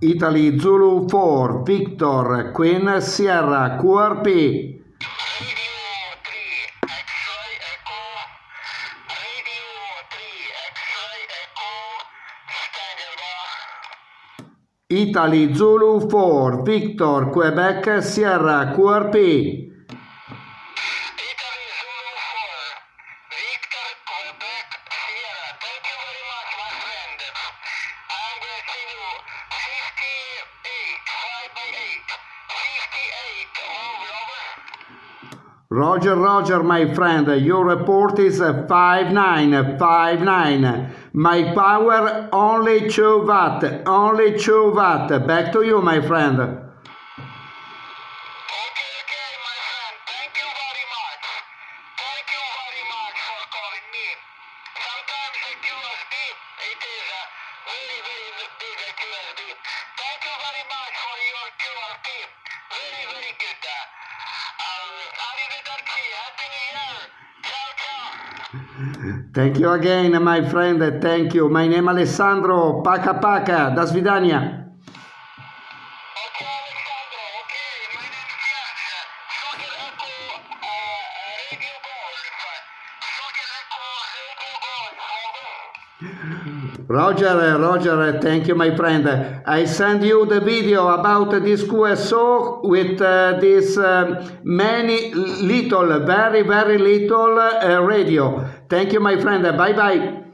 Italy Zulu 4 Victor Queen Sierra QRP Italy Zulu 4 Victor Quebec Sierra QRP Roger, Roger, my friend, your report is 5959. My power only 2 watt, only 2 watt. Back to you, my friend. Okay, okay, my friend. Thank you very much. Thank you very much for calling me. Sometimes it is a very, very big. Thank you again, my friend. Thank you. My name is Alessandro. Paca paca. Da svidania. Roger, eh, Roger, eh, thank you, my friend. I send you the video about this QSO with uh, this um, many little, very, very little uh, radio. Thank you, my friend. Bye-bye.